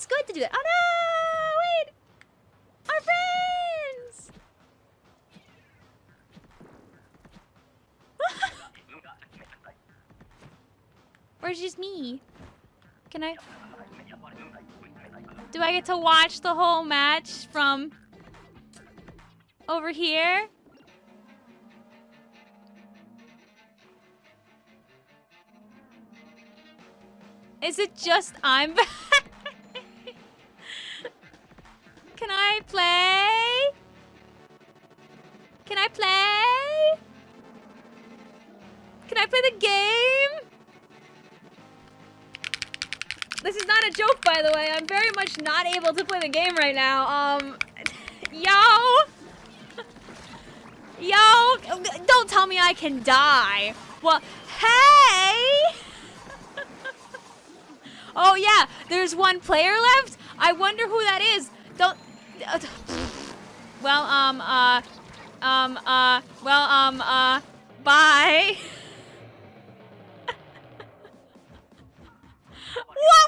it's good to do that. Oh no! Wait! Our friends! or just me? Can I... Do I get to watch the whole match from over here? Is it just I'm Play? Can I play? Can I play the game? This is not a joke, by the way. I'm very much not able to play the game right now. Um, yo! Yo! Don't tell me I can die. Well, hey! oh, yeah, there's one player left? I wonder who that is. Don't... Uh, well, um, uh... Um, uh... Well, um, uh... Bye. what?